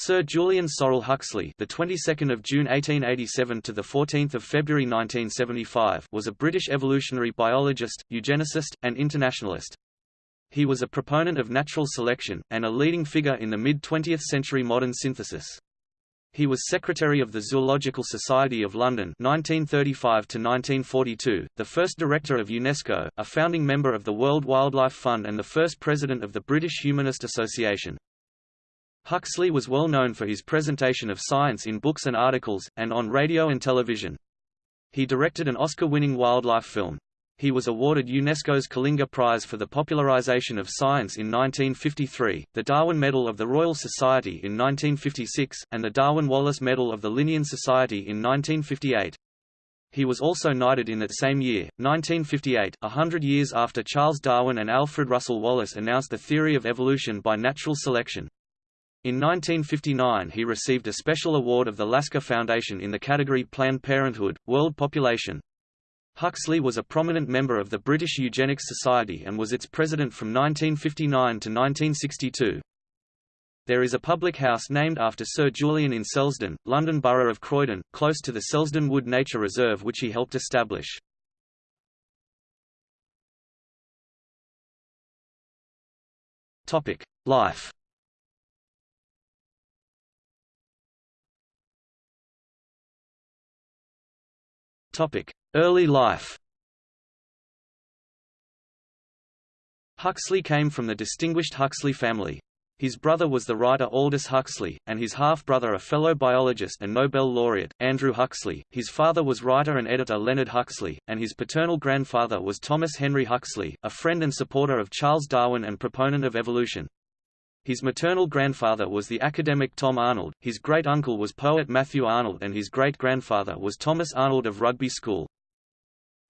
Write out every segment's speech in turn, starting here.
Sir Julian Sorel Huxley, the 22nd of June 1887 to the 14th of February 1975, was a British evolutionary biologist, eugenicist, and internationalist. He was a proponent of natural selection and a leading figure in the mid-20th century modern synthesis. He was secretary of the Zoological Society of London 1935 to 1942, the first director of UNESCO, a founding member of the World Wildlife Fund and the first president of the British Humanist Association. Huxley was well known for his presentation of science in books and articles, and on radio and television. He directed an Oscar-winning wildlife film. He was awarded UNESCO's Kalinga Prize for the popularization of science in 1953, the Darwin Medal of the Royal Society in 1956, and the Darwin-Wallace Medal of the Linnean Society in 1958. He was also knighted in that same year, 1958, a hundred years after Charles Darwin and Alfred Russel Wallace announced the theory of evolution by natural selection. In 1959 he received a special award of the Lasker Foundation in the category Planned Parenthood, World Population. Huxley was a prominent member of the British Eugenics Society and was its president from 1959 to 1962. There is a public house named after Sir Julian in Selsdon, London Borough of Croydon, close to the Selsdon Wood Nature Reserve which he helped establish. Life Early life Huxley came from the distinguished Huxley family. His brother was the writer Aldous Huxley, and his half-brother a fellow biologist and Nobel laureate, Andrew Huxley. His father was writer and editor Leonard Huxley, and his paternal grandfather was Thomas Henry Huxley, a friend and supporter of Charles Darwin and proponent of evolution. His maternal grandfather was the academic Tom Arnold, his great-uncle was poet Matthew Arnold and his great-grandfather was Thomas Arnold of Rugby School.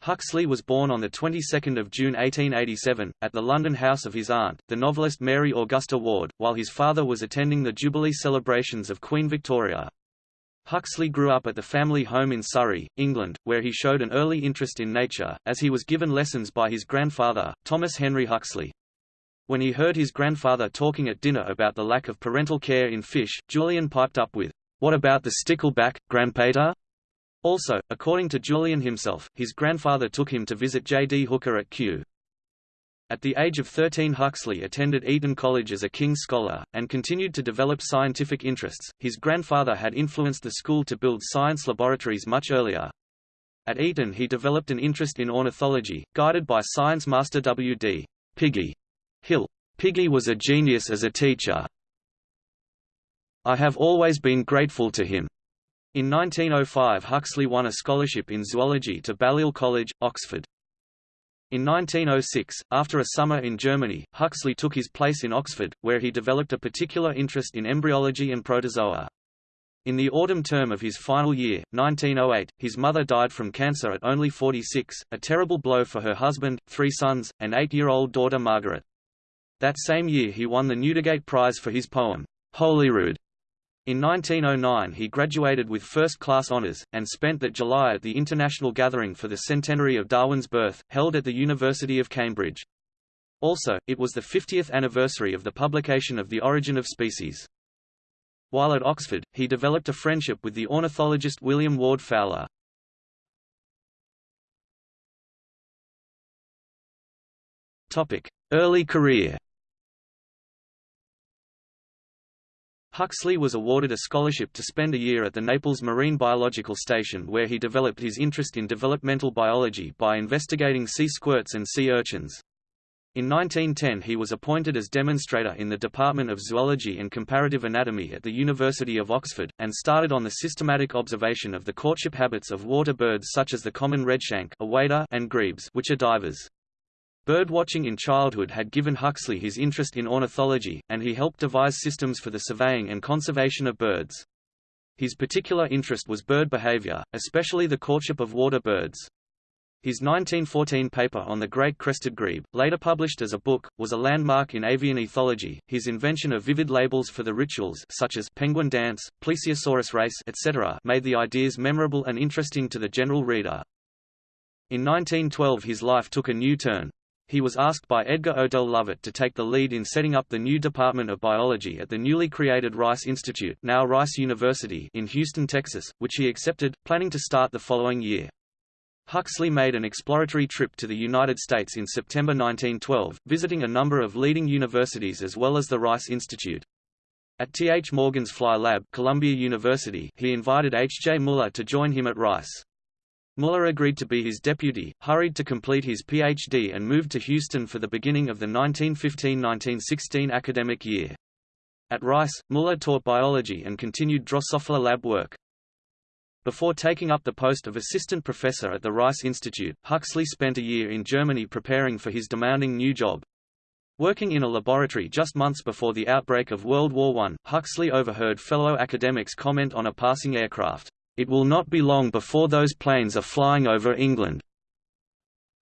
Huxley was born on the 22nd of June 1887, at the London house of his aunt, the novelist Mary Augusta Ward, while his father was attending the Jubilee celebrations of Queen Victoria. Huxley grew up at the family home in Surrey, England, where he showed an early interest in nature, as he was given lessons by his grandfather, Thomas Henry Huxley. When he heard his grandfather talking at dinner about the lack of parental care in fish, Julian piped up with, What about the stickleback, grandpater? Also, according to Julian himself, his grandfather took him to visit J. D. Hooker at Kew. At the age of 13 Huxley attended Eton College as a King's Scholar, and continued to develop scientific interests. His grandfather had influenced the school to build science laboratories much earlier. At Eton he developed an interest in ornithology, guided by science master W. D. Piggy Hill. Piggy was a genius as a teacher. I have always been grateful to him. In 1905 Huxley won a scholarship in zoology to Balliol College, Oxford. In 1906, after a summer in Germany, Huxley took his place in Oxford, where he developed a particular interest in embryology and protozoa. In the autumn term of his final year, 1908, his mother died from cancer at only 46, a terrible blow for her husband, three sons, and eight-year-old daughter Margaret. That same year he won the Newdigate Prize for his poem, Holyrood. In 1909 he graduated with first-class honours, and spent that July at the International Gathering for the centenary of Darwin's birth, held at the University of Cambridge. Also, it was the 50th anniversary of the publication of The Origin of Species. While at Oxford, he developed a friendship with the ornithologist William Warde Fowler. Early career Huxley was awarded a scholarship to spend a year at the Naples Marine Biological Station where he developed his interest in developmental biology by investigating sea squirts and sea urchins. In 1910 he was appointed as demonstrator in the Department of Zoology and Comparative Anatomy at the University of Oxford, and started on the systematic observation of the courtship habits of water birds such as the common redshank and grebes which are divers. Birdwatching in childhood had given Huxley his interest in ornithology, and he helped devise systems for the surveying and conservation of birds. His particular interest was bird behavior, especially the courtship of water birds. His 1914 paper on the great crested grebe, later published as a book, was a landmark in avian ethology. His invention of vivid labels for the rituals such as penguin dance, plesiosaurus race, etc., made the ideas memorable and interesting to the general reader. In 1912 his life took a new turn. He was asked by Edgar Odell Lovett to take the lead in setting up the new Department of Biology at the newly created Rice Institute now Rice University in Houston, Texas, which he accepted, planning to start the following year. Huxley made an exploratory trip to the United States in September 1912, visiting a number of leading universities as well as the Rice Institute. At T. H. Morgan's Fly Lab Columbia University, he invited H. J. Muller to join him at Rice. Muller agreed to be his deputy, hurried to complete his Ph.D. and moved to Houston for the beginning of the 1915–1916 academic year. At Rice, Muller taught biology and continued Drosophila lab work. Before taking up the post of assistant professor at the Rice Institute, Huxley spent a year in Germany preparing for his demanding new job. Working in a laboratory just months before the outbreak of World War I, Huxley overheard fellow academics comment on a passing aircraft, "...it will not be long before those planes are flying over England."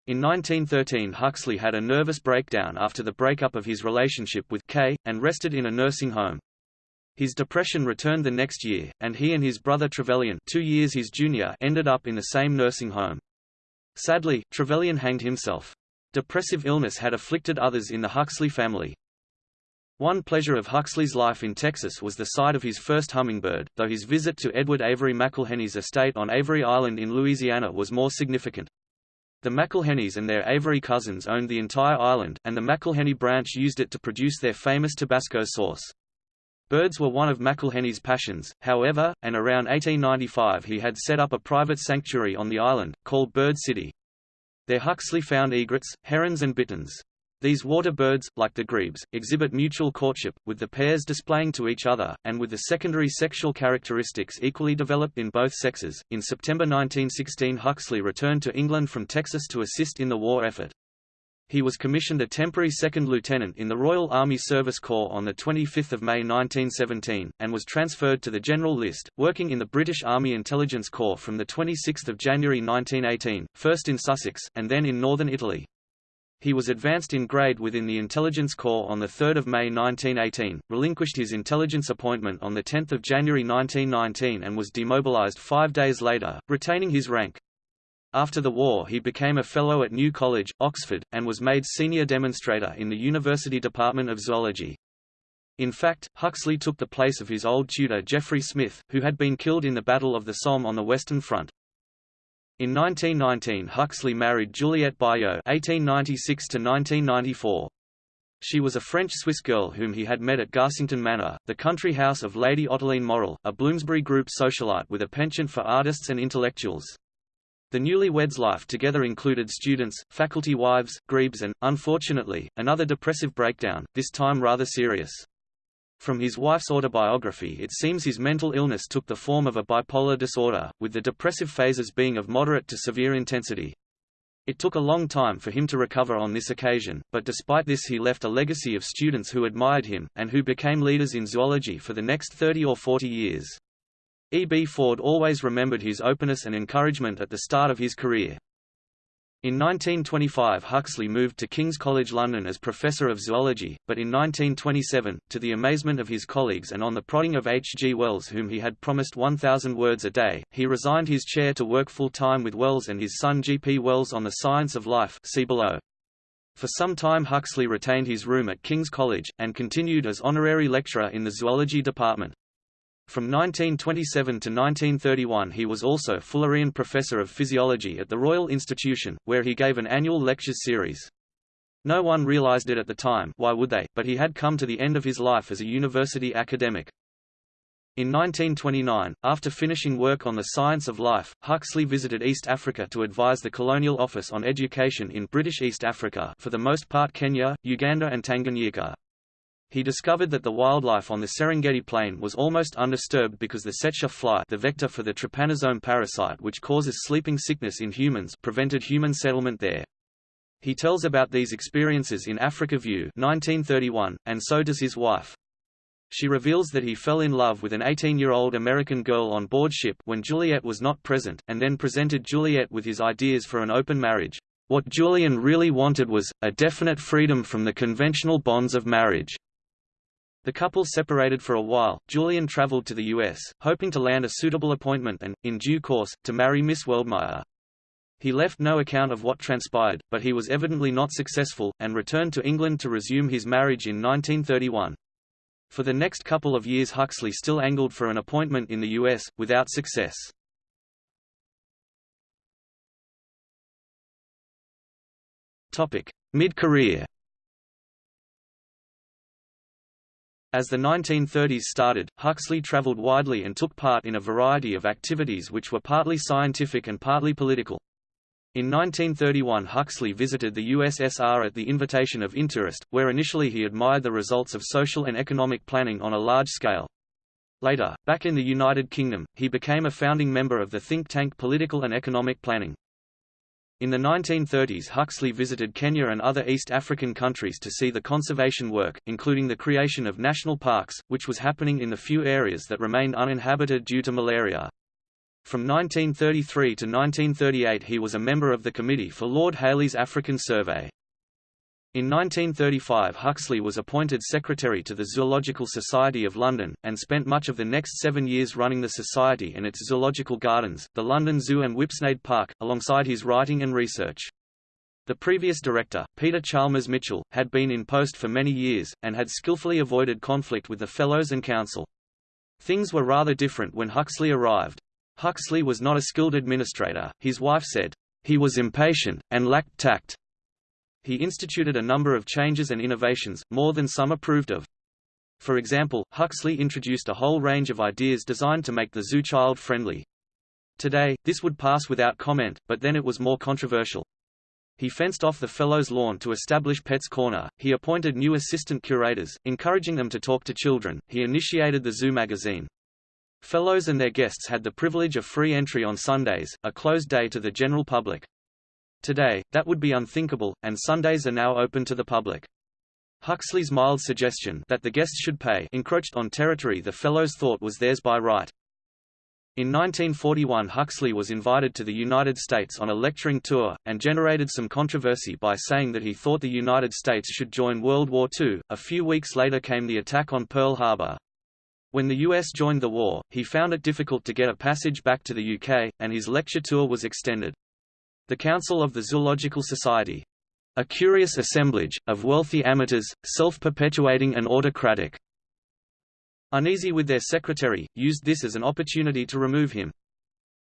In 1913 Huxley had a nervous breakdown after the breakup of his relationship with Kay, and rested in a nursing home. His depression returned the next year, and he and his brother Trevelyan two years his junior ended up in the same nursing home. Sadly, Trevelyan hanged himself. Depressive illness had afflicted others in the Huxley family. One pleasure of Huxley's life in Texas was the sight of his first hummingbird, though his visit to Edward Avery McIlhenny's estate on Avery Island in Louisiana was more significant. The McIlhennys and their Avery cousins owned the entire island, and the McIlhenny branch used it to produce their famous Tabasco sauce. Birds were one of McIlhenny's passions, however, and around 1895 he had set up a private sanctuary on the island, called Bird City. There Huxley found egrets, herons and bitterns. These water birds, like the grebes, exhibit mutual courtship, with the pairs displaying to each other, and with the secondary sexual characteristics equally developed in both sexes. In September 1916 Huxley returned to England from Texas to assist in the war effort. He was commissioned a temporary second lieutenant in the Royal Army Service Corps on 25 May 1917, and was transferred to the General List, working in the British Army Intelligence Corps from 26 January 1918, first in Sussex, and then in northern Italy. He was advanced in grade within the Intelligence Corps on 3 May 1918, relinquished his intelligence appointment on 10 January 1919 and was demobilized five days later, retaining his rank. After the war he became a Fellow at New College, Oxford, and was made senior demonstrator in the University Department of Zoology. In fact, Huxley took the place of his old tutor Geoffrey Smith, who had been killed in the Battle of the Somme on the Western Front. In 1919 Huxley married Juliette Baillot (1896–1994). She was a French-Swiss girl whom he had met at Garsington Manor, the country house of Lady Ottoline Morrell, a Bloomsbury Group socialite with a penchant for artists and intellectuals. The newlyweds' life together included students, faculty wives, grebes and, unfortunately, another depressive breakdown, this time rather serious. From his wife's autobiography it seems his mental illness took the form of a bipolar disorder, with the depressive phases being of moderate to severe intensity. It took a long time for him to recover on this occasion, but despite this he left a legacy of students who admired him, and who became leaders in zoology for the next 30 or 40 years. E. B. Ford always remembered his openness and encouragement at the start of his career. In 1925 Huxley moved to King's College London as Professor of Zoology, but in 1927, to the amazement of his colleagues and on the prodding of H. G. Wells whom he had promised 1,000 words a day, he resigned his chair to work full-time with Wells and his son G. P. Wells on the science of life see below. For some time Huxley retained his room at King's College, and continued as honorary lecturer in the zoology department. From 1927 to 1931 he was also Fullerian Professor of Physiology at the Royal Institution, where he gave an annual lectures series. No one realized it at the time why would they, but he had come to the end of his life as a university academic. In 1929, after finishing work on the science of life, Huxley visited East Africa to advise the Colonial Office on education in British East Africa for the most part Kenya, Uganda and Tanganyika. He discovered that the wildlife on the Serengeti plain was almost undisturbed because the tsetse fly the vector for the trypanosome parasite which causes sleeping sickness in humans prevented human settlement there. He tells about these experiences in Africa View 1931, and so does his wife. She reveals that he fell in love with an 18-year-old American girl on board ship when Juliet was not present, and then presented Juliet with his ideas for an open marriage. What Julian really wanted was, a definite freedom from the conventional bonds of marriage. The couple separated for a while. Julian traveled to the U.S., hoping to land a suitable appointment and, in due course, to marry Miss Weldmeyer. He left no account of what transpired, but he was evidently not successful, and returned to England to resume his marriage in 1931. For the next couple of years Huxley still angled for an appointment in the U.S., without success. Mid-career As the 1930s started, Huxley traveled widely and took part in a variety of activities which were partly scientific and partly political. In 1931 Huxley visited the USSR at the invitation of Intourist, where initially he admired the results of social and economic planning on a large scale. Later, back in the United Kingdom, he became a founding member of the think tank Political and Economic Planning. In the 1930s Huxley visited Kenya and other East African countries to see the conservation work, including the creation of national parks, which was happening in the few areas that remained uninhabited due to malaria. From 1933 to 1938 he was a member of the Committee for Lord Hailey's African Survey. In 1935 Huxley was appointed secretary to the Zoological Society of London, and spent much of the next seven years running the society and its zoological gardens, the London Zoo and Whipsnade Park, alongside his writing and research. The previous director, Peter Chalmers Mitchell, had been in post for many years, and had skillfully avoided conflict with the Fellows and Council. Things were rather different when Huxley arrived. Huxley was not a skilled administrator, his wife said, "...he was impatient, and lacked tact." He instituted a number of changes and innovations, more than some approved of. For example, Huxley introduced a whole range of ideas designed to make the zoo child-friendly. Today, this would pass without comment, but then it was more controversial. He fenced off the Fellows' lawn to establish Pets Corner, he appointed new assistant curators, encouraging them to talk to children, he initiated the Zoo magazine. Fellows and their guests had the privilege of free entry on Sundays, a closed day to the general public. Today, that would be unthinkable, and Sundays are now open to the public. Huxley's mild suggestion that the guests should pay encroached on territory the Fellows thought was theirs by right. In 1941 Huxley was invited to the United States on a lecturing tour, and generated some controversy by saying that he thought the United States should join World War II. A few weeks later came the attack on Pearl Harbor. When the US joined the war, he found it difficult to get a passage back to the UK, and his lecture tour was extended. The Council of the Zoological Society. A curious assemblage, of wealthy amateurs, self-perpetuating and autocratic. Uneasy with their secretary, used this as an opportunity to remove him.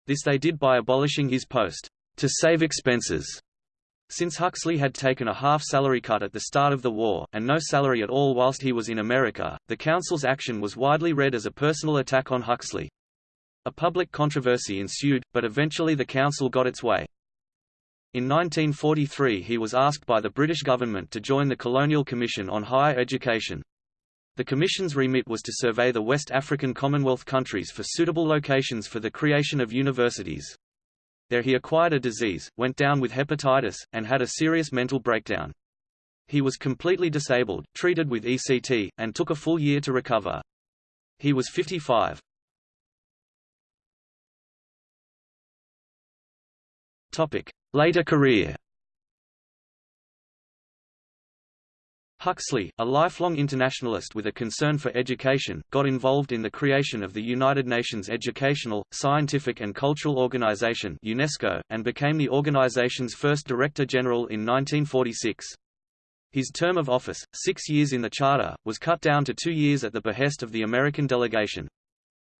This they did by abolishing his post, to save expenses. Since Huxley had taken a half-salary cut at the start of the war, and no salary at all whilst he was in America, the Council's action was widely read as a personal attack on Huxley. A public controversy ensued, but eventually the Council got its way. In 1943 he was asked by the British government to join the Colonial Commission on Higher Education. The Commission's remit was to survey the West African Commonwealth countries for suitable locations for the creation of universities. There he acquired a disease, went down with hepatitis, and had a serious mental breakdown. He was completely disabled, treated with ECT, and took a full year to recover. He was 55. Later career Huxley, a lifelong internationalist with a concern for education, got involved in the creation of the United Nations Educational, Scientific and Cultural Organization UNESCO, and became the organization's first Director General in 1946. His term of office, six years in the Charter, was cut down to two years at the behest of the American delegation.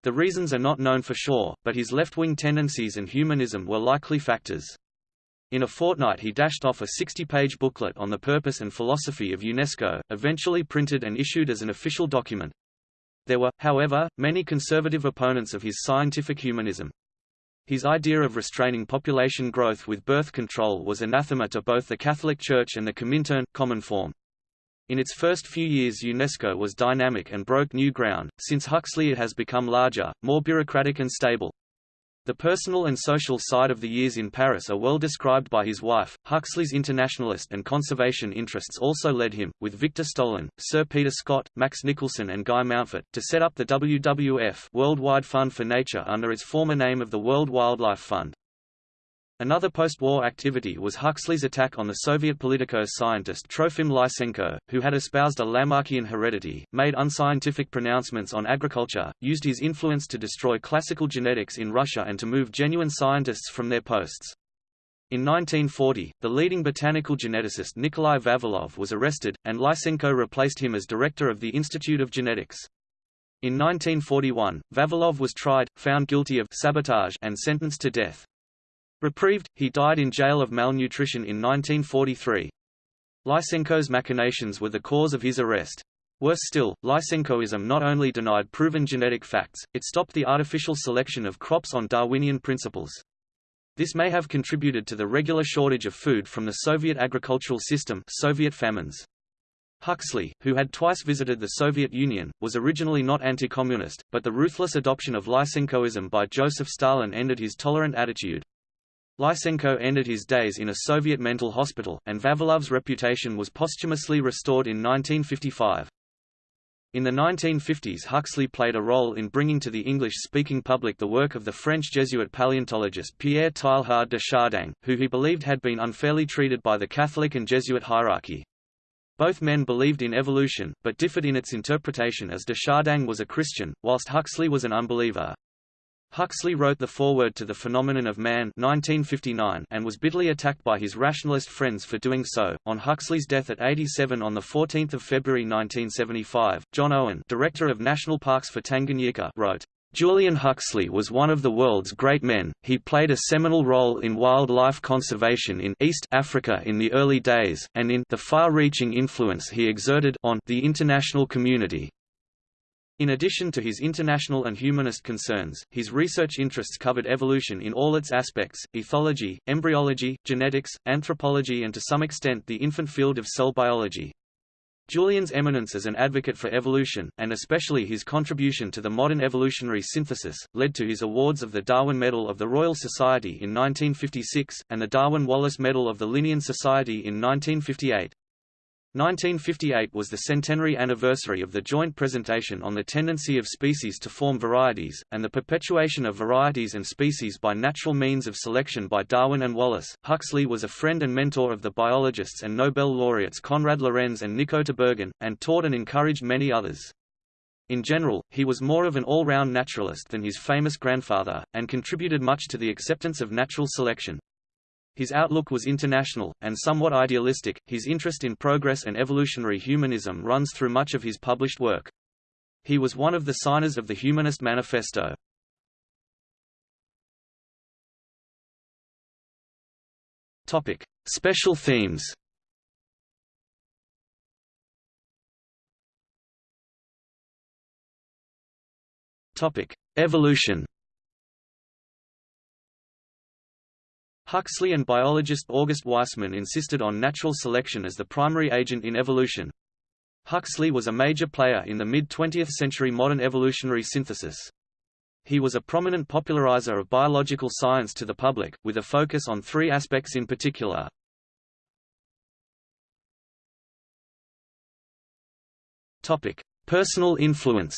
The reasons are not known for sure, but his left-wing tendencies and humanism were likely factors. In a fortnight he dashed off a 60-page booklet on the purpose and philosophy of UNESCO, eventually printed and issued as an official document. There were, however, many conservative opponents of his scientific humanism. His idea of restraining population growth with birth control was anathema to both the Catholic Church and the Comintern, Cominform. In its first few years UNESCO was dynamic and broke new ground, since Huxley it has become larger, more bureaucratic and stable. The personal and social side of the years in Paris are well described by his wife. Huxley's internationalist and conservation interests also led him, with Victor Stolan, Sir Peter Scott, Max Nicholson and Guy Mountfort, to set up the WWF Worldwide Fund for Nature under its former name of the World Wildlife Fund. Another post-war activity was Huxley's attack on the Soviet politico-scientist Trofim Lysenko, who had espoused a Lamarckian heredity, made unscientific pronouncements on agriculture, used his influence to destroy classical genetics in Russia and to move genuine scientists from their posts. In 1940, the leading botanical geneticist Nikolai Vavilov was arrested, and Lysenko replaced him as director of the Institute of Genetics. In 1941, Vavilov was tried, found guilty of sabotage and sentenced to death. Reprieved, he died in jail of malnutrition in 1943. Lysenko's machinations were the cause of his arrest. Worse still, Lysenkoism not only denied proven genetic facts, it stopped the artificial selection of crops on Darwinian principles. This may have contributed to the regular shortage of food from the Soviet agricultural system Soviet famines. Huxley, who had twice visited the Soviet Union, was originally not anti-communist, but the ruthless adoption of Lysenkoism by Joseph Stalin ended his tolerant attitude. Lysenko ended his days in a Soviet mental hospital, and Vavilov's reputation was posthumously restored in 1955. In the 1950s Huxley played a role in bringing to the English-speaking public the work of the French Jesuit paleontologist Pierre Teilhard de Chardin, who he believed had been unfairly treated by the Catholic and Jesuit hierarchy. Both men believed in evolution, but differed in its interpretation as de Chardin was a Christian, whilst Huxley was an unbeliever. Huxley wrote the foreword to The Phenomenon of Man 1959 and was bitterly attacked by his rationalist friends for doing so. On Huxley's death at 87 on 14 February 1975, John Owen director of National Parks for Tanganyika wrote, Julian Huxley was one of the world's great men, he played a seminal role in wildlife conservation in East Africa in the early days, and in the far-reaching influence he exerted on the international community. In addition to his international and humanist concerns, his research interests covered evolution in all its aspects, ethology, embryology, genetics, anthropology and to some extent the infant field of cell biology. Julian's eminence as an advocate for evolution, and especially his contribution to the modern evolutionary synthesis, led to his awards of the Darwin Medal of the Royal Society in 1956, and the Darwin-Wallace Medal of the Linnean Society in 1958. 1958 was the centenary anniversary of the joint presentation on the tendency of species to form varieties, and the perpetuation of varieties and species by natural means of selection by Darwin and Wallace. Huxley was a friend and mentor of the biologists and Nobel laureates Konrad Lorenz and Nico Tinbergen, and taught and encouraged many others. In general, he was more of an all-round naturalist than his famous grandfather, and contributed much to the acceptance of natural selection. His outlook was international, and somewhat idealistic. His interest in progress and evolutionary humanism runs through much of his published work. He was one of the signers of the Humanist Manifesto. Topic: Special themes. Topic: Evolution. Huxley and biologist August Weismann insisted on natural selection as the primary agent in evolution. Huxley was a major player in the mid-20th century modern evolutionary synthesis. He was a prominent popularizer of biological science to the public, with a focus on three aspects in particular. Personal influence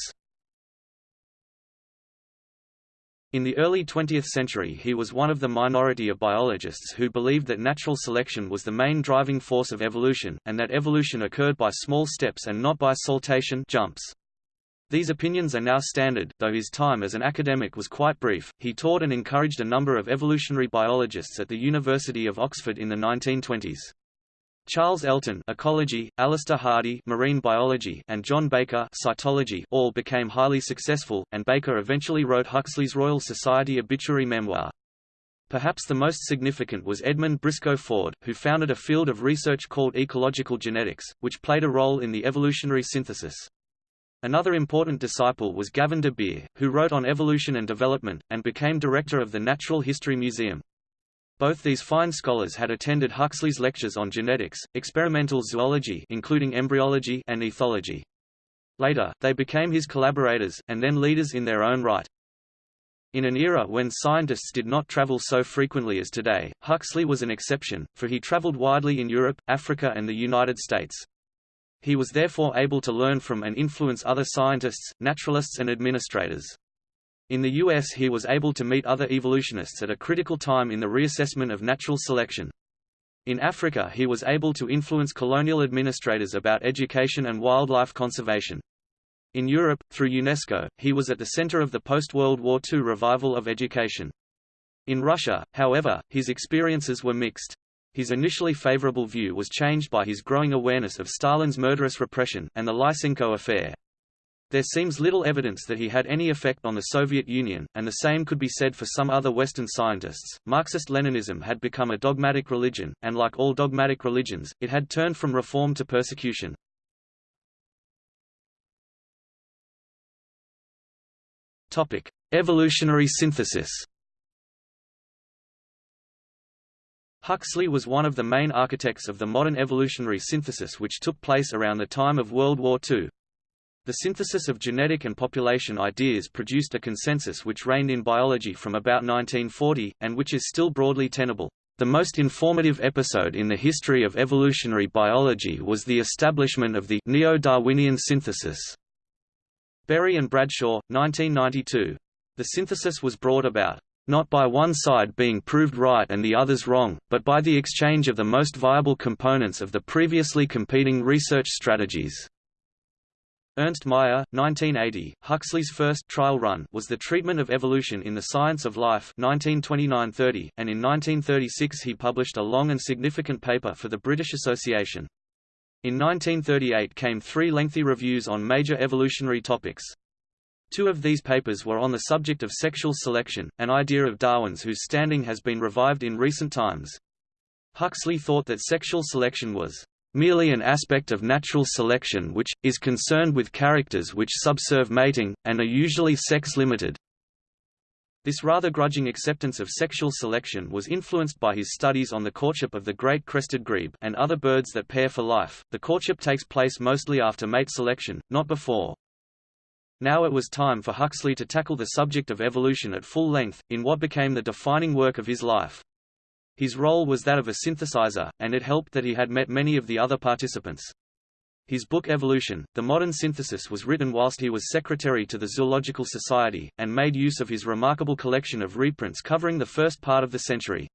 In the early 20th century he was one of the minority of biologists who believed that natural selection was the main driving force of evolution, and that evolution occurred by small steps and not by saltation jumps. These opinions are now standard, though his time as an academic was quite brief. He taught and encouraged a number of evolutionary biologists at the University of Oxford in the 1920s. Charles Elton ecology, Alister Hardy marine biology, and John Baker cytology all became highly successful, and Baker eventually wrote Huxley's Royal Society obituary memoir. Perhaps the most significant was Edmund Briscoe Ford, who founded a field of research called ecological genetics, which played a role in the evolutionary synthesis. Another important disciple was Gavin de Beer, who wrote on evolution and development, and became director of the Natural History Museum. Both these fine scholars had attended Huxley's lectures on genetics, experimental zoology including embryology and ethology. Later, they became his collaborators, and then leaders in their own right. In an era when scientists did not travel so frequently as today, Huxley was an exception, for he traveled widely in Europe, Africa and the United States. He was therefore able to learn from and influence other scientists, naturalists and administrators. In the U.S. he was able to meet other evolutionists at a critical time in the reassessment of natural selection. In Africa he was able to influence colonial administrators about education and wildlife conservation. In Europe, through UNESCO, he was at the center of the post-World War II revival of education. In Russia, however, his experiences were mixed. His initially favorable view was changed by his growing awareness of Stalin's murderous repression, and the Lysenko affair. There seems little evidence that he had any effect on the Soviet Union, and the same could be said for some other Western scientists. Marxist-Leninism had become a dogmatic religion, and like all dogmatic religions, it had turned from reform to persecution. Topic: Evolutionary synthesis. Huxley was one of the main architects of the modern evolutionary synthesis which took place around the time of World War II. The synthesis of genetic and population ideas produced a consensus which reigned in biology from about 1940, and which is still broadly tenable. The most informative episode in the history of evolutionary biology was the establishment of the neo-Darwinian synthesis. Berry and Bradshaw, 1992. The synthesis was brought about, not by one side being proved right and the others wrong, but by the exchange of the most viable components of the previously competing research strategies. Ernst Mayr, 1980, Huxley's first trial run was the treatment of evolution in the science of life 1929–30, and in 1936 he published a long and significant paper for the British Association. In 1938 came three lengthy reviews on major evolutionary topics. Two of these papers were on the subject of sexual selection, an idea of Darwin's whose standing has been revived in recent times. Huxley thought that sexual selection was merely an aspect of natural selection which, is concerned with characters which subserve mating, and are usually sex-limited. This rather grudging acceptance of sexual selection was influenced by his studies on the courtship of the great crested grebe and other birds that pair for life. The courtship takes place mostly after mate selection, not before. Now it was time for Huxley to tackle the subject of evolution at full length, in what became the defining work of his life. His role was that of a synthesizer, and it helped that he had met many of the other participants. His book Evolution, The Modern Synthesis was written whilst he was secretary to the Zoological Society, and made use of his remarkable collection of reprints covering the first part of the century.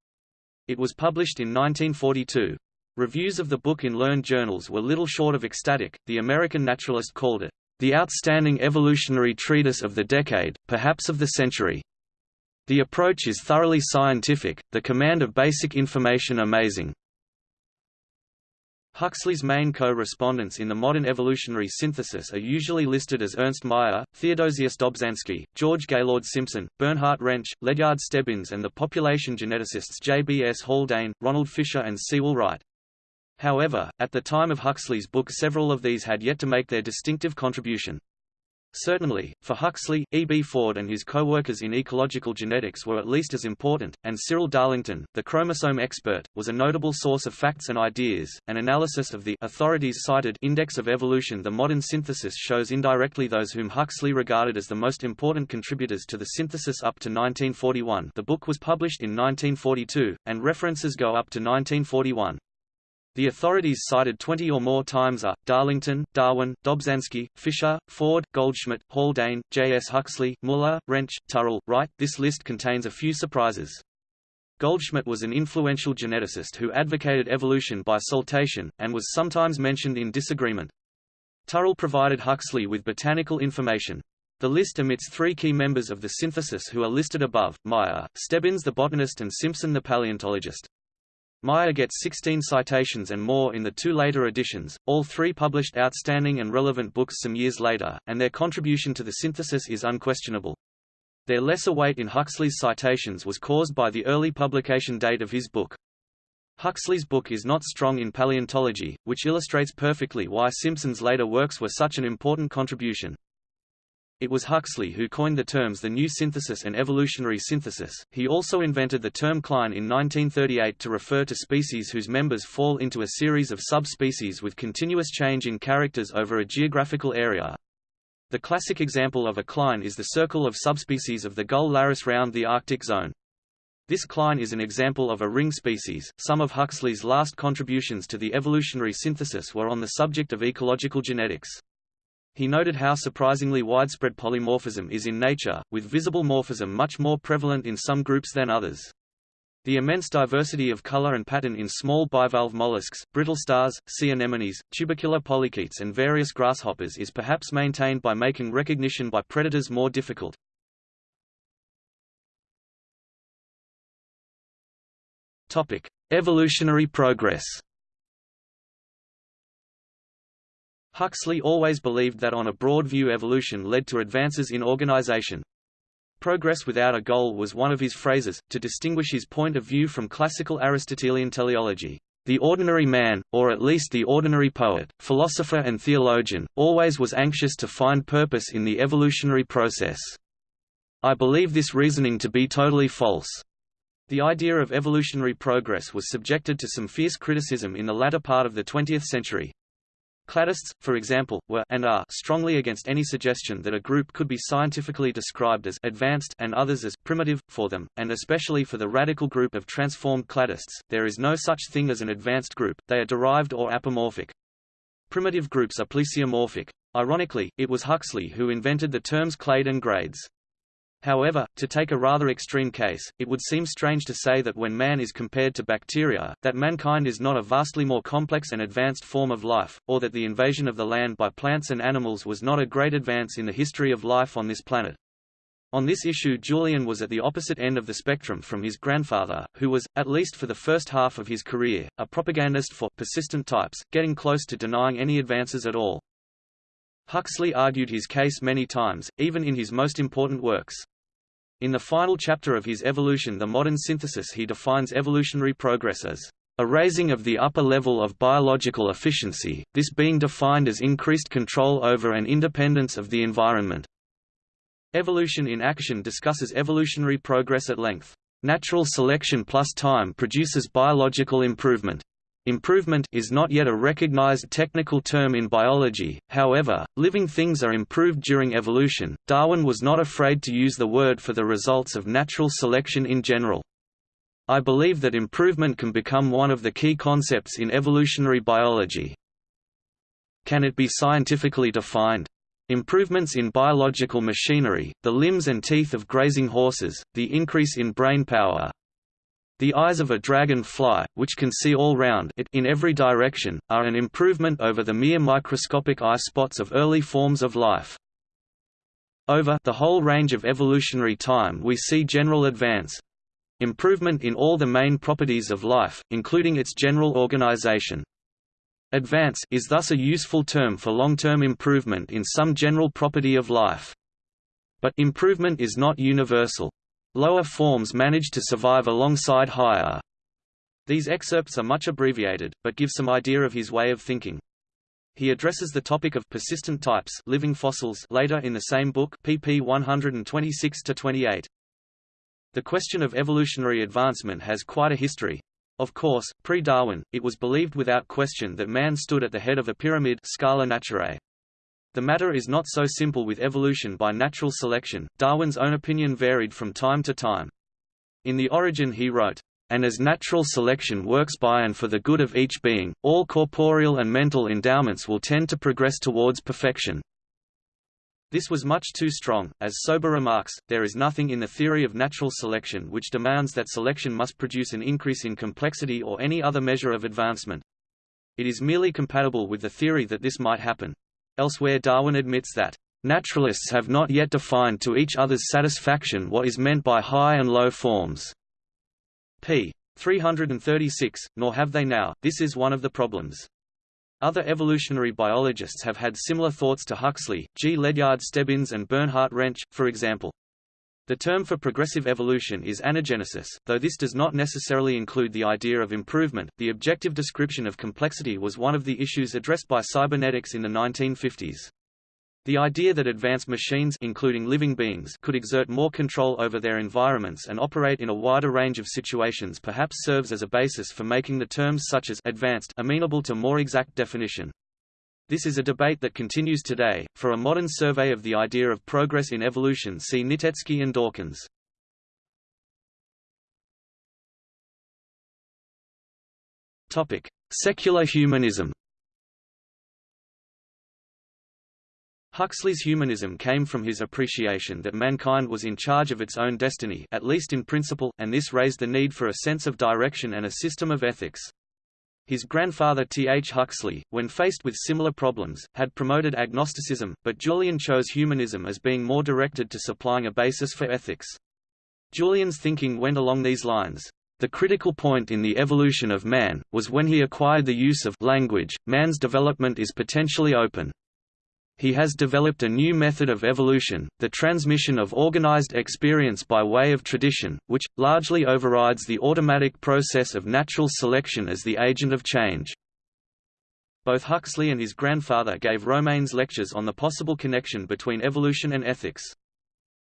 It was published in 1942. Reviews of the book in learned journals were little short of ecstatic. The American naturalist called it, the outstanding evolutionary treatise of the decade, perhaps of the century. The approach is thoroughly scientific, the command of basic information amazing. Huxley's main co-respondents in the modern evolutionary synthesis are usually listed as Ernst Mayr, Theodosius Dobzhansky, George Gaylord Simpson, Bernhard Rensch, Ledyard Stebbins and the population geneticists J. B. S. Haldane, Ronald Fisher and Sewall Wright. However, at the time of Huxley's book several of these had yet to make their distinctive contribution. Certainly, for Huxley, E. B. Ford and his co-workers in ecological genetics were at least as important, and Cyril Darlington, the chromosome expert, was a notable source of facts and ideas. An analysis of the authorities cited Index of Evolution The modern synthesis shows indirectly those whom Huxley regarded as the most important contributors to the synthesis up to 1941 the book was published in 1942, and references go up to 1941. The authorities cited 20 or more times are, Darlington, Darwin, Dobzhansky, Fisher, Ford, Goldschmidt, Haldane, J. S. Huxley, Muller, Rensch, Turrill, Wright. This list contains a few surprises. Goldschmidt was an influential geneticist who advocated evolution by saltation, and was sometimes mentioned in disagreement. Turrill provided Huxley with botanical information. The list omits three key members of the synthesis who are listed above, Mayr, Stebbins the botanist and Simpson the paleontologist. Mayr gets 16 citations and more in the two later editions, all three published outstanding and relevant books some years later, and their contribution to the synthesis is unquestionable. Their lesser weight in Huxley's citations was caused by the early publication date of his book. Huxley's book is not strong in paleontology, which illustrates perfectly why Simpson's later works were such an important contribution. It was Huxley who coined the terms the new synthesis and evolutionary synthesis. He also invented the term cline in 1938 to refer to species whose members fall into a series of subspecies with continuous change in characters over a geographical area. The classic example of a cline is the circle of subspecies of the gull Larus round the Arctic zone. This cline is an example of a ring species. Some of Huxley's last contributions to the evolutionary synthesis were on the subject of ecological genetics. He noted how surprisingly widespread polymorphism is in nature, with visible morphism much more prevalent in some groups than others. The immense diversity of color and pattern in small bivalve mollusks, brittle stars, sea anemones, tubercular polychaetes and various grasshoppers is perhaps maintained by making recognition by predators more difficult. Topic: Evolutionary progress. Huxley always believed that on a broad view evolution led to advances in organization. Progress without a goal was one of his phrases, to distinguish his point of view from classical Aristotelian teleology. The ordinary man, or at least the ordinary poet, philosopher and theologian, always was anxious to find purpose in the evolutionary process. I believe this reasoning to be totally false. The idea of evolutionary progress was subjected to some fierce criticism in the latter part of the 20th century. Cladists, for example, were and are strongly against any suggestion that a group could be scientifically described as advanced and others as primitive, for them, and especially for the radical group of transformed cladists, there is no such thing as an advanced group, they are derived or apomorphic. Primitive groups are plesiomorphic. Ironically, it was Huxley who invented the terms clade and grades. However, to take a rather extreme case, it would seem strange to say that when man is compared to bacteria, that mankind is not a vastly more complex and advanced form of life, or that the invasion of the land by plants and animals was not a great advance in the history of life on this planet. On this issue Julian was at the opposite end of the spectrum from his grandfather, who was, at least for the first half of his career, a propagandist for persistent types, getting close to denying any advances at all. Huxley argued his case many times, even in his most important works. In the final chapter of his Evolution the Modern Synthesis he defines evolutionary progress as a raising of the upper level of biological efficiency, this being defined as increased control over and independence of the environment. Evolution in Action discusses evolutionary progress at length. Natural selection plus time produces biological improvement. Improvement is not yet a recognized technical term in biology, however, living things are improved during evolution. Darwin was not afraid to use the word for the results of natural selection in general. I believe that improvement can become one of the key concepts in evolutionary biology. Can it be scientifically defined? Improvements in biological machinery, the limbs and teeth of grazing horses, the increase in brain power, the eyes of a dragon-fly, which can see all round it in every direction, are an improvement over the mere microscopic eye spots of early forms of life. Over the whole range of evolutionary time we see general advance improvement in all the main properties of life, including its general organization. Advance is thus a useful term for long-term improvement in some general property of life. But improvement is not universal. Lower forms manage to survive alongside higher. These excerpts are much abbreviated, but give some idea of his way of thinking. He addresses the topic of persistent types living fossils later in the same book pp 126–28. The question of evolutionary advancement has quite a history. Of course, pre-Darwin, it was believed without question that man stood at the head of a pyramid scala naturae. The matter is not so simple with evolution by natural selection. Darwin's own opinion varied from time to time. In The Origin he wrote, and as natural selection works by and for the good of each being, all corporeal and mental endowments will tend to progress towards perfection. This was much too strong, as Sober remarks, there is nothing in the theory of natural selection which demands that selection must produce an increase in complexity or any other measure of advancement. It is merely compatible with the theory that this might happen. Elsewhere Darwin admits that, "...naturalists have not yet defined to each other's satisfaction what is meant by high and low forms." p. 336, nor have they now, this is one of the problems. Other evolutionary biologists have had similar thoughts to Huxley, G. Ledyard Stebbins and Bernhard Rensch, for example. The term for progressive evolution is anagenesis, though this does not necessarily include the idea of improvement. The objective description of complexity was one of the issues addressed by cybernetics in the 1950s. The idea that advanced machines including living beings could exert more control over their environments and operate in a wider range of situations perhaps serves as a basis for making the terms such as advanced amenable to more exact definition. This is a debate that continues today. For a modern survey of the idea of progress in evolution, see Nitecki and Dawkins. Topic: Secular humanism. Huxley's humanism came from his appreciation that mankind was in charge of its own destiny at least in principle, and this raised the need for a sense of direction and a system of ethics. His grandfather T. H. Huxley, when faced with similar problems, had promoted agnosticism, but Julian chose humanism as being more directed to supplying a basis for ethics. Julian's thinking went along these lines. The critical point in the evolution of man, was when he acquired the use of language, man's development is potentially open. He has developed a new method of evolution, the transmission of organized experience by way of tradition, which, largely overrides the automatic process of natural selection as the agent of change. Both Huxley and his grandfather gave Romanes lectures on the possible connection between evolution and ethics.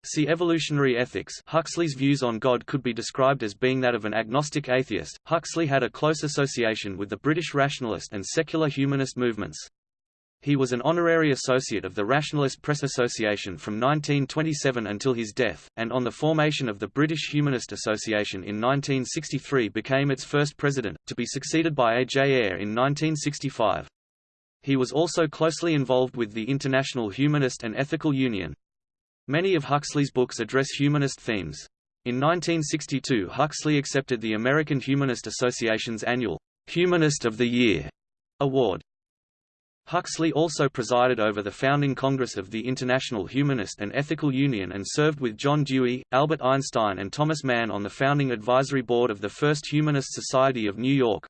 See Evolutionary Ethics. Huxley's views on God could be described as being that of an agnostic atheist. Huxley had a close association with the British rationalist and secular humanist movements. He was an honorary associate of the Rationalist Press Association from 1927 until his death, and on the formation of the British Humanist Association in 1963 became its first president, to be succeeded by A. J. Ayer in 1965. He was also closely involved with the International Humanist and Ethical Union. Many of Huxley's books address humanist themes. In 1962 Huxley accepted the American Humanist Association's annual Humanist of the Year award. Huxley also presided over the founding Congress of the International Humanist and Ethical Union and served with John Dewey, Albert Einstein and Thomas Mann on the founding advisory board of the First Humanist Society of New York.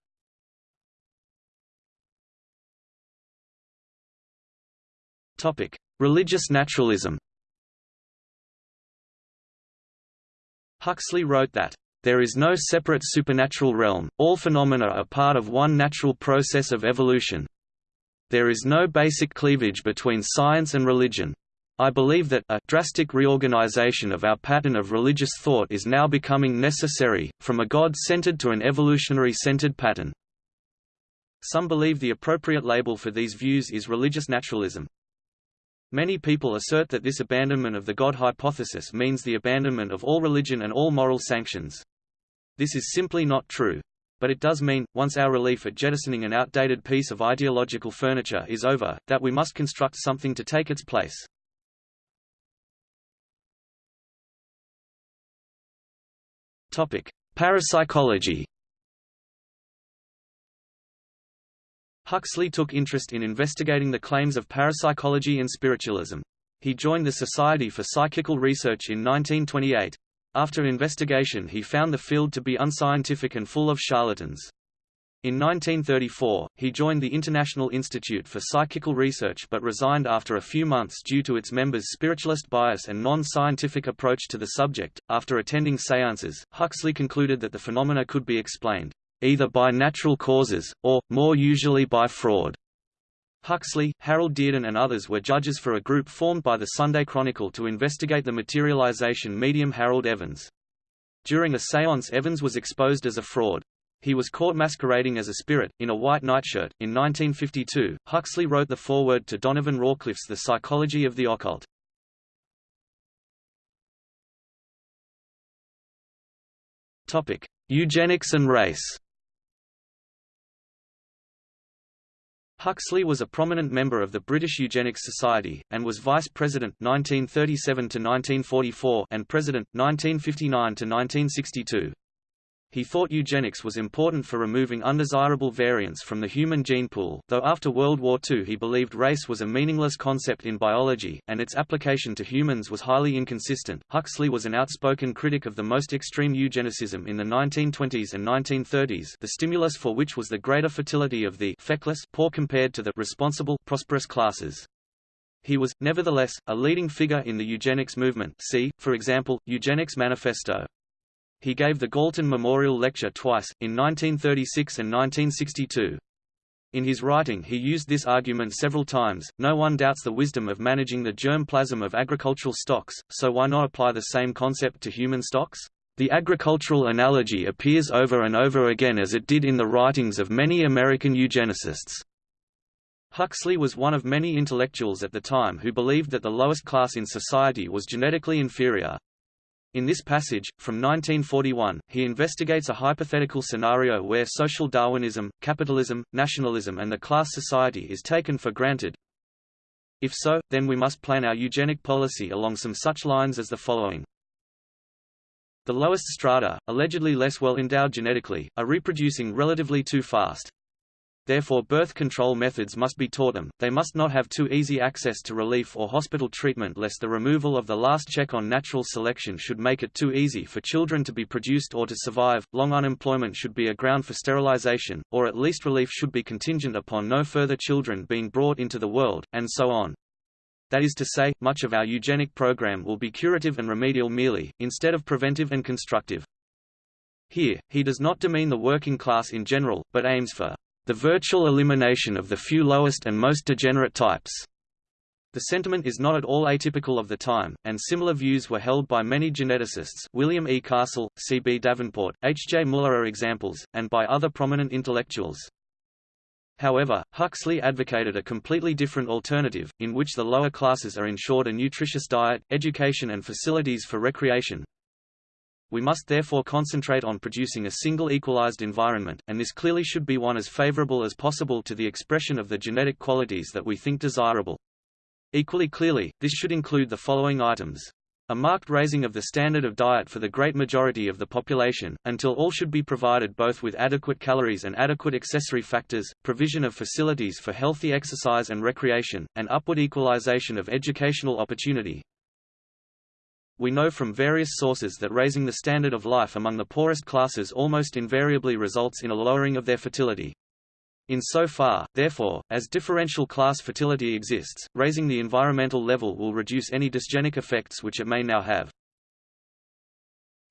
Religious naturalism. Huxley wrote that there is no separate supernatural realm, all phenomena are part of one natural process of evolution, there is no basic cleavage between science and religion. I believe that a drastic reorganization of our pattern of religious thought is now becoming necessary, from a God-centered to an evolutionary-centered pattern. Some believe the appropriate label for these views is religious naturalism. Many people assert that this abandonment of the God hypothesis means the abandonment of all religion and all moral sanctions. This is simply not true. But it does mean, once our relief at jettisoning an outdated piece of ideological furniture is over, that we must construct something to take its place. Topic: Parapsychology Huxley took interest in investigating the claims of parapsychology and spiritualism. He joined the Society for Psychical Research in 1928. After investigation he found the field to be unscientific and full of charlatans. In 1934, he joined the International Institute for Psychical Research but resigned after a few months due to its members' spiritualist bias and non-scientific approach to the subject. After attending seances, Huxley concluded that the phenomena could be explained either by natural causes, or, more usually by fraud. Huxley, Harold Dearden and others were judges for a group formed by the Sunday Chronicle to investigate the materialization medium Harold Evans. During a séance Evans was exposed as a fraud. He was caught masquerading as a spirit, in a white nightshirt. In 1952, Huxley wrote the foreword to Donovan Rawcliffe's The Psychology of the Occult. Eugenics and race Huxley was a prominent member of the British Eugenics Society, and was Vice President 1937 and President, 1959–1962. He thought eugenics was important for removing undesirable variants from the human gene pool, though after World War II he believed race was a meaningless concept in biology, and its application to humans was highly inconsistent. Huxley was an outspoken critic of the most extreme eugenicism in the 1920s and 1930s, the stimulus for which was the greater fertility of the feckless poor compared to the responsible prosperous classes. He was, nevertheless, a leading figure in the eugenics movement see, for example, Eugenics Manifesto. He gave the Galton Memorial Lecture twice, in 1936 and 1962. In his writing he used this argument several times, no one doubts the wisdom of managing the germ plasm of agricultural stocks, so why not apply the same concept to human stocks? The agricultural analogy appears over and over again as it did in the writings of many American eugenicists. Huxley was one of many intellectuals at the time who believed that the lowest class in society was genetically inferior, in this passage, from 1941, he investigates a hypothetical scenario where social Darwinism, capitalism, nationalism and the class society is taken for granted. If so, then we must plan our eugenic policy along some such lines as the following. The lowest strata, allegedly less well endowed genetically, are reproducing relatively too fast. Therefore birth control methods must be taught them, they must not have too easy access to relief or hospital treatment lest the removal of the last check on natural selection should make it too easy for children to be produced or to survive, long unemployment should be a ground for sterilization, or at least relief should be contingent upon no further children being brought into the world, and so on. That is to say, much of our eugenic program will be curative and remedial merely, instead of preventive and constructive. Here, he does not demean the working class in general, but aims for the virtual elimination of the few lowest and most degenerate types. The sentiment is not at all atypical of the time, and similar views were held by many geneticists William E. Castle, C. B. Davenport, H. J. Muller are examples, and by other prominent intellectuals. However, Huxley advocated a completely different alternative, in which the lower classes are ensured a nutritious diet, education and facilities for recreation, we must therefore concentrate on producing a single equalized environment, and this clearly should be one as favorable as possible to the expression of the genetic qualities that we think desirable. Equally clearly, this should include the following items. A marked raising of the standard of diet for the great majority of the population, until all should be provided both with adequate calories and adequate accessory factors, provision of facilities for healthy exercise and recreation, and upward equalization of educational opportunity, we know from various sources that raising the standard of life among the poorest classes almost invariably results in a lowering of their fertility. In so far, therefore, as differential class fertility exists, raising the environmental level will reduce any dysgenic effects which it may now have.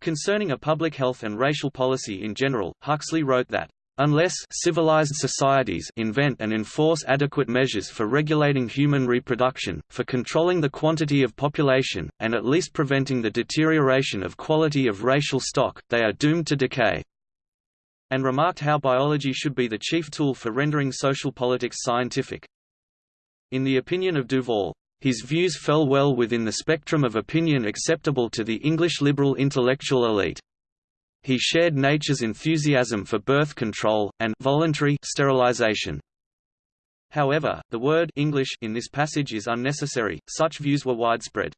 Concerning a public health and racial policy in general, Huxley wrote that Unless civilized societies invent and enforce adequate measures for regulating human reproduction, for controlling the quantity of population, and at least preventing the deterioration of quality of racial stock, they are doomed to decay." And remarked how biology should be the chief tool for rendering social politics scientific. In the opinion of Duval, his views fell well within the spectrum of opinion acceptable to the English liberal intellectual elite. He shared nature's enthusiasm for birth control, and voluntary sterilization. However, the word English in this passage is unnecessary, such views were widespread.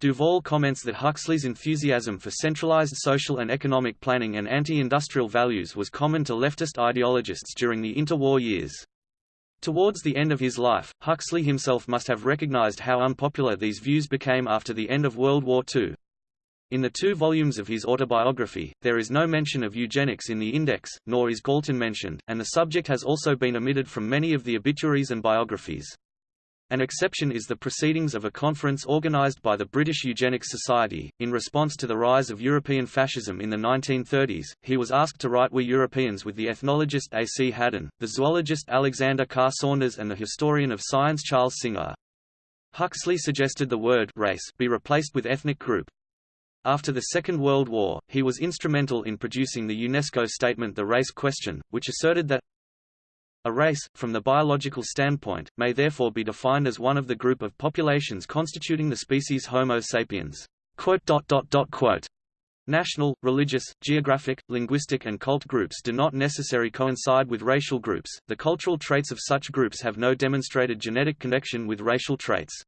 Duval comments that Huxley's enthusiasm for centralized social and economic planning and anti-industrial values was common to leftist ideologists during the interwar years. Towards the end of his life, Huxley himself must have recognized how unpopular these views became after the end of World War II. In the two volumes of his autobiography, there is no mention of eugenics in the index, nor is Galton mentioned, and the subject has also been omitted from many of the obituaries and biographies. An exception is the proceedings of a conference organized by the British Eugenics Society. In response to the rise of European fascism in the 1930s, he was asked to write We Europeans with the ethnologist A. C. Haddon, the zoologist Alexander Carr Saunders and the historian of science Charles Singer. Huxley suggested the word race be replaced with ethnic group, after the Second World War, he was instrumental in producing the UNESCO statement The Race Question, which asserted that a race, from the biological standpoint, may therefore be defined as one of the group of populations constituting the species Homo sapiens. National, religious, geographic, linguistic and cult groups do not necessarily coincide with racial groups, the cultural traits of such groups have no demonstrated genetic connection with racial traits.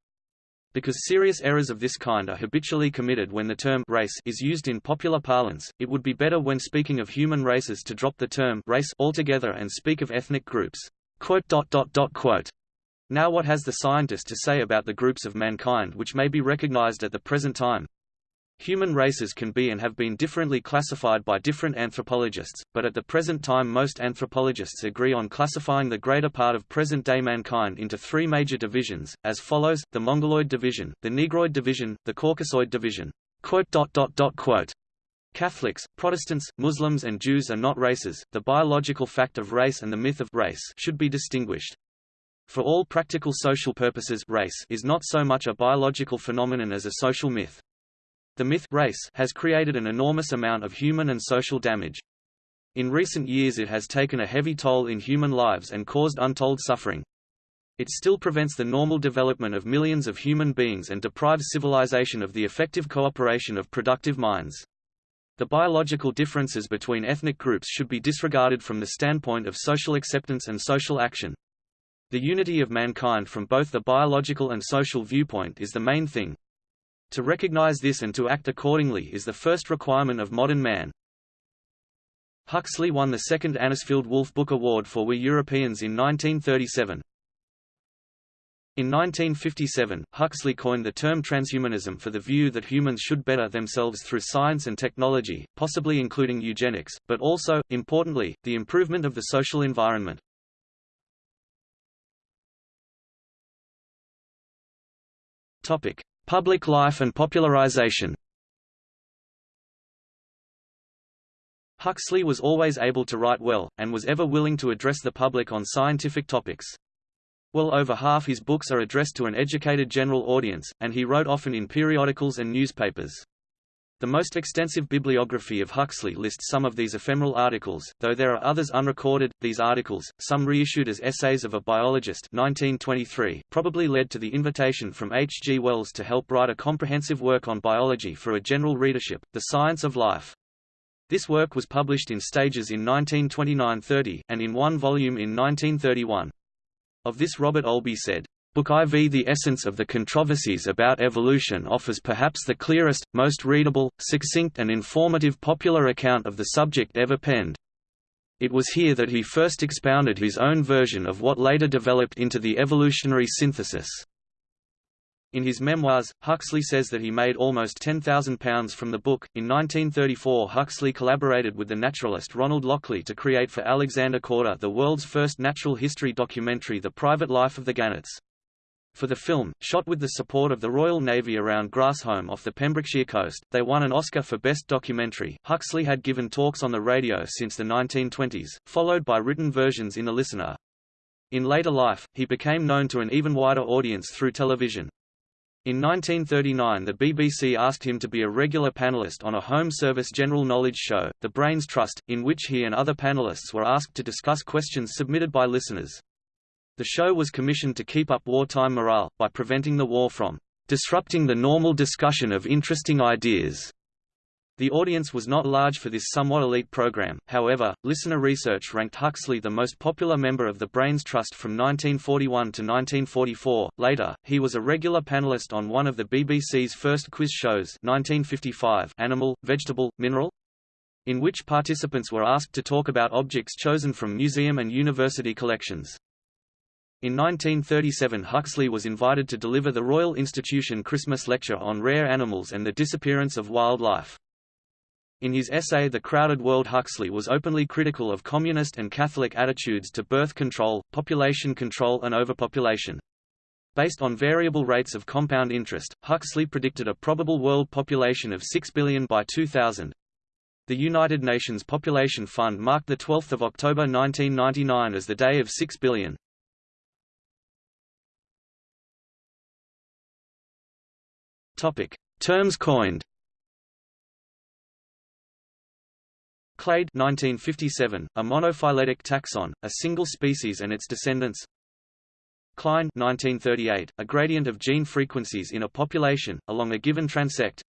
Because serious errors of this kind are habitually committed when the term race is used in popular parlance, it would be better when speaking of human races to drop the term race altogether and speak of ethnic groups. Now what has the scientist to say about the groups of mankind which may be recognized at the present time? Human races can be and have been differently classified by different anthropologists, but at the present time most anthropologists agree on classifying the greater part of present-day mankind into three major divisions, as follows, the Mongoloid division, the Negroid division, the Caucasoid division. Catholics, Protestants, Muslims and Jews are not races, the biological fact of race and the myth of race should be distinguished. For all practical social purposes race is not so much a biological phenomenon as a social myth. The myth race has created an enormous amount of human and social damage. In recent years it has taken a heavy toll in human lives and caused untold suffering. It still prevents the normal development of millions of human beings and deprives civilization of the effective cooperation of productive minds. The biological differences between ethnic groups should be disregarded from the standpoint of social acceptance and social action. The unity of mankind from both the biological and social viewpoint is the main thing, to recognize this and to act accordingly is the first requirement of modern man. Huxley won the second Anisfield Wolf Book Award for We Europeans in 1937. In 1957, Huxley coined the term transhumanism for the view that humans should better themselves through science and technology, possibly including eugenics, but also, importantly, the improvement of the social environment. Topic: Public life and popularization. Huxley was always able to write well, and was ever willing to address the public on scientific topics. Well over half his books are addressed to an educated general audience, and he wrote often in periodicals and newspapers. The most extensive bibliography of Huxley lists some of these ephemeral articles, though there are others unrecorded. These articles, some reissued as Essays of a Biologist 1923, probably led to the invitation from H. G. Wells to help write a comprehensive work on biology for a general readership, The Science of Life. This work was published in stages in 1929–30, and in one volume in 1931. Of this Robert Olby said, Book IV The essence of the controversies about evolution offers perhaps the clearest, most readable, succinct and informative popular account of the subject ever penned. It was here that he first expounded his own version of what later developed into the evolutionary synthesis. In his memoirs, Huxley says that he made almost £10,000 from the book. In 1934, Huxley collaborated with the naturalist Ronald Lockley to create for Alexander Korda the world's first natural history documentary The Private Life of the Gannets. For the film, shot with the support of the Royal Navy around Grassholm off the Pembrokeshire coast, they won an Oscar for Best Documentary. Huxley had given talks on the radio since the 1920s, followed by written versions in The Listener. In later life, he became known to an even wider audience through television. In 1939 the BBC asked him to be a regular panellist on a home service general knowledge show, The Brains Trust, in which he and other panellists were asked to discuss questions submitted by listeners. The show was commissioned to keep up wartime morale, by preventing the war from disrupting the normal discussion of interesting ideas. The audience was not large for this somewhat elite program, however, listener research ranked Huxley the most popular member of the Brains Trust from 1941 to 1944. Later, he was a regular panelist on one of the BBC's first quiz shows 1955 Animal, Vegetable, Mineral? in which participants were asked to talk about objects chosen from museum and university collections. In 1937 Huxley was invited to deliver the Royal Institution Christmas lecture on rare animals and the disappearance of wildlife. In his essay The Crowded World Huxley was openly critical of communist and Catholic attitudes to birth control, population control and overpopulation. Based on variable rates of compound interest, Huxley predicted a probable world population of 6 billion by 2000. The United Nations Population Fund marked 12 October 1999 as the day of 6 billion. Terms coined Clade 1957, a monophyletic taxon, a single species and its descendants. Cline 1938, a gradient of gene frequencies in a population, along a given transect.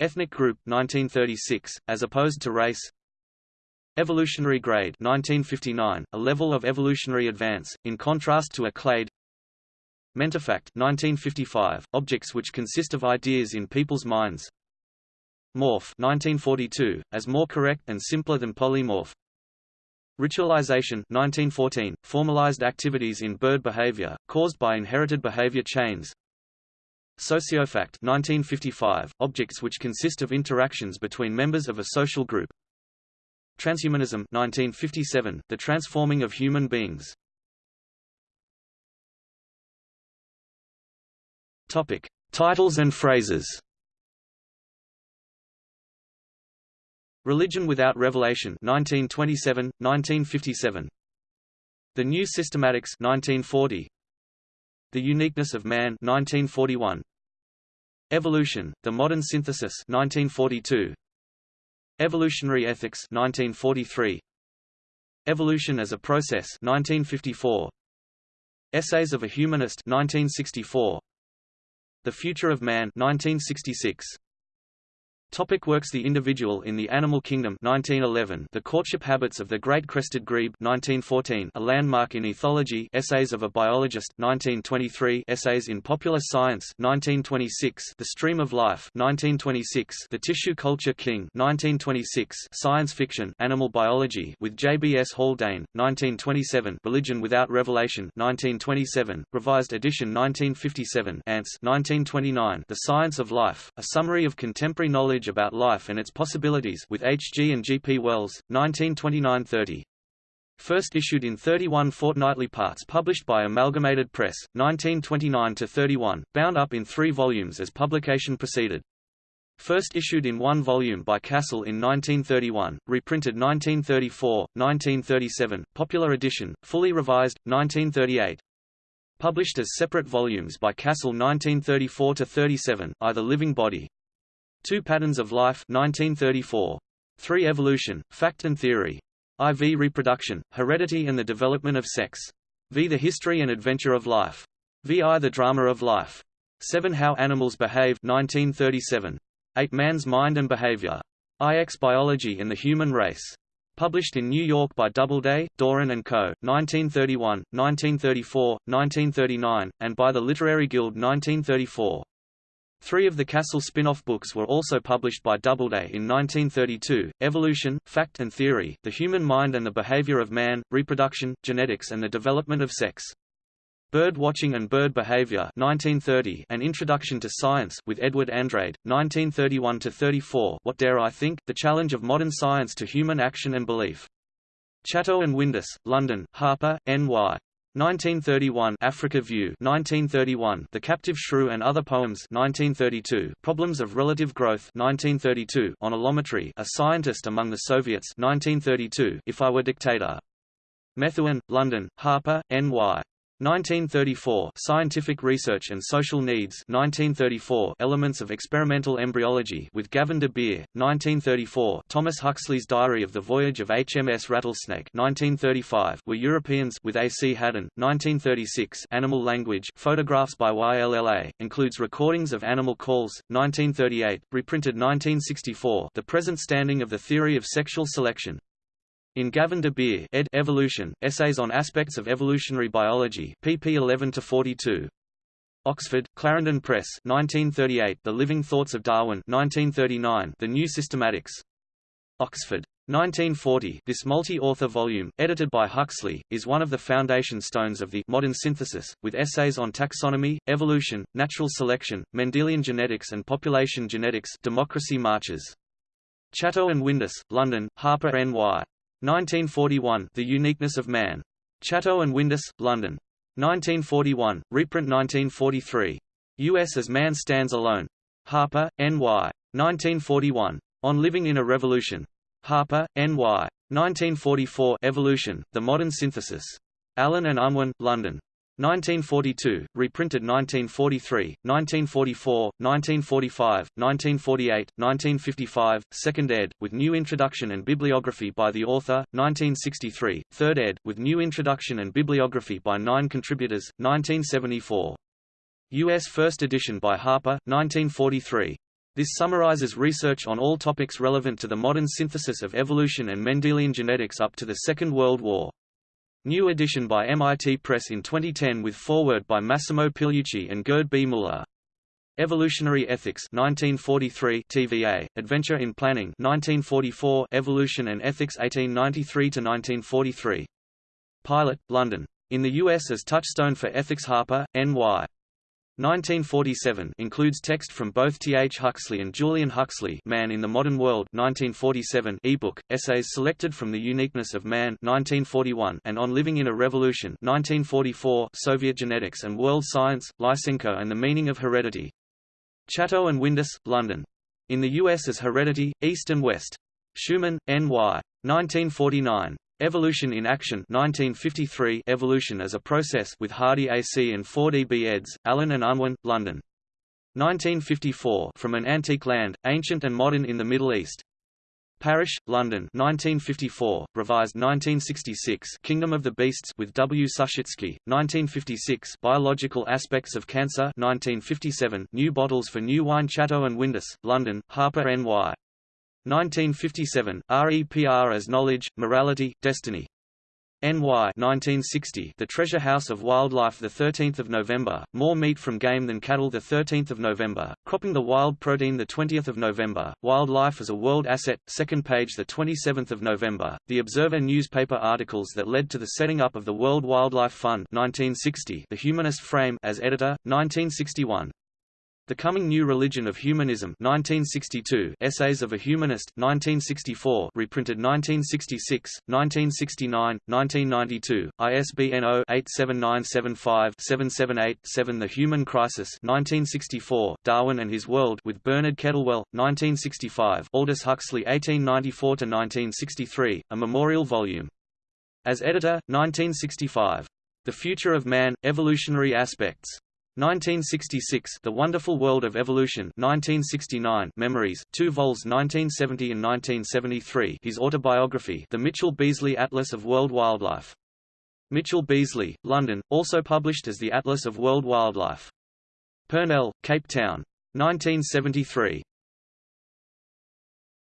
Ethnic group 1936, as opposed to race. Evolutionary grade 1959, a level of evolutionary advance, in contrast to a clade. Mentifact 1955, objects which consist of ideas in people's minds. Morph 1942, as more correct and simpler than polymorph. Ritualization 1914, formalized activities in bird behavior, caused by inherited behavior chains. Sociofact 1955, objects which consist of interactions between members of a social group. Transhumanism 1957, the transforming of human beings. Topic: Titles and phrases. Religion Without Revelation 1927, 1957. The New Systematics 1940. The Uniqueness of Man 1941. Evolution, The Modern Synthesis 1942. Evolutionary Ethics 1943. Evolution as a Process 1954. Essays of a Humanist 1964. The Future of Man 1966. Topic works The Individual in the Animal Kingdom 1911 The Courtship Habits of the Great Crested Grebe 1914 A Landmark in Ethology Essays of a Biologist 1923 Essays in Popular Science 1926 The Stream of Life 1926 The Tissue Culture King 1926 Science Fiction Animal Biology with J.B.S. Haldane 1927 Religion Without Revelation 1927 Revised edition 1957 Ants 1929 The Science of Life A Summary of Contemporary Knowledge knowledge about life and its possibilities with H. G. and G. P. Wells, 1929–30. First issued in 31 fortnightly parts published by Amalgamated Press, 1929–31, bound up in three volumes as publication proceeded. First issued in one volume by Cassell in 1931, reprinted 1934, 1937, popular edition, fully revised, 1938. Published as separate volumes by Cassell 1934–37, either Living Body, Two Patterns of Life 1934. 3 Evolution, Fact and Theory. IV Reproduction, Heredity and the Development of Sex. V The History and Adventure of Life. VI The Drama of Life. 7 How Animals Behave 1937. 8 Man's Mind and Behavior. IX Biology and the Human Race. Published in New York by Doubleday, Doran Co., 1931, 1934, 1939, and by the Literary Guild 1934. Three of the Cassell spin-off books were also published by Doubleday in 1932, Evolution, Fact and Theory, The Human Mind and the Behavior of Man, Reproduction, Genetics and the Development of Sex. Bird Watching and Bird Behavior 1930, An Introduction to Science with Edward Andrade, 1931–34 What Dare I Think? The Challenge of Modern Science to Human Action and Belief. Chatto and Windus, London, Harper, N.Y. 1931 Africa View. 1931 The Captive Shrew and Other Poems. 1932 Problems of Relative Growth. 1932 On Allometry A Scientist Among the Soviets. 1932 If I Were Dictator. Methuen, London, Harper, N.Y. 1934 Scientific Research and Social Needs 1934 Elements of Experimental Embryology with Gavin de Beer 1934 Thomas Huxley's Diary of the Voyage of HMS Rattlesnake 1935 We Europeans with A. C. Haddon 1936 Animal Language Photographs by YLLA includes recordings of animal calls 1938 reprinted 1964 The Present Standing of the Theory of Sexual Selection in Gavin de Beer ed. Evolution, Essays on Aspects of Evolutionary Biology pp 11–42. Oxford, Clarendon Press 1938, The Living Thoughts of Darwin 1939, The New Systematics. Oxford. 1940 This multi-author volume, edited by Huxley, is one of the foundation stones of the modern synthesis, with essays on taxonomy, evolution, natural selection, Mendelian genetics and population genetics democracy marches. Chatto and Windus, London, Harper N.Y. 1941 The Uniqueness of Man. Chatto and Windus, London. 1941, reprint 1943. U.S. as Man Stands Alone. Harper, N.Y. 1941. On Living in a Revolution. Harper, N.Y. 1944 Evolution, The Modern Synthesis. Allen and Unwin, London. 1942, reprinted 1943, 1944, 1945, 1948, 1955, second ed., with new introduction and bibliography by the author, 1963, third ed., with new introduction and bibliography by nine contributors, 1974. U.S. first edition by Harper, 1943. This summarizes research on all topics relevant to the modern synthesis of evolution and Mendelian genetics up to the Second World War. New edition by MIT Press in 2010 with foreword by Massimo Pigliucci and Gerd B. Muller. Evolutionary Ethics 1943 TVA, Adventure in Planning 1944 Evolution and Ethics 1893–1943. Pilot, London. In the U.S. as Touchstone for Ethics Harper, N.Y. 1947 includes text from both T. H. Huxley and Julian Huxley Man in the Modern World 1947 ebook, essays selected from The Uniqueness of Man 1941 and On Living in a Revolution 1944 Soviet Genetics and World Science, Lysenko and the Meaning of Heredity. Chatto and Windus, London. In the U.S. as Heredity, East and West. Schuman, N.Y. 1949. Evolution in Action 1953 Evolution as a Process with Hardy AC and Ford E. B. eds, Allen and Unwin, London. 1954 From an Antique Land, Ancient and Modern in the Middle East. Parrish, London 1954, revised 1966 Kingdom of the Beasts with W. Suschitzky, 1956 Biological Aspects of Cancer 1957 New Bottles for New Wine Chatto and Windus, London, Harper N.Y. 1957, REPR as Knowledge, Morality, Destiny. NY 1960 The Treasure House of Wildlife 13 November, More Meat from Game Than Cattle 13 November, Cropping the Wild Protein 20 November, Wildlife as a World Asset, second page 27 November, The Observer newspaper articles that led to the setting up of the World Wildlife Fund 1960 The Humanist Frame as editor, 1961 the Coming New Religion of Humanism 1962, Essays of a Humanist 1964, reprinted 1966, 1969, 1992, ISBN 0-87975-778-7 The Human Crisis 1964, Darwin and His World with Bernard Kettlewell, 1965, Aldous Huxley 1894–1963, a memorial volume. As editor, 1965. The Future of Man, Evolutionary Aspects. 1966 The Wonderful World of Evolution 1969 Memories, 2 vols 1970 and 1973 his autobiography The Mitchell Beazley Atlas of World Wildlife. Mitchell Beazley, London, also published as the Atlas of World Wildlife. Purnell, Cape Town. 1973.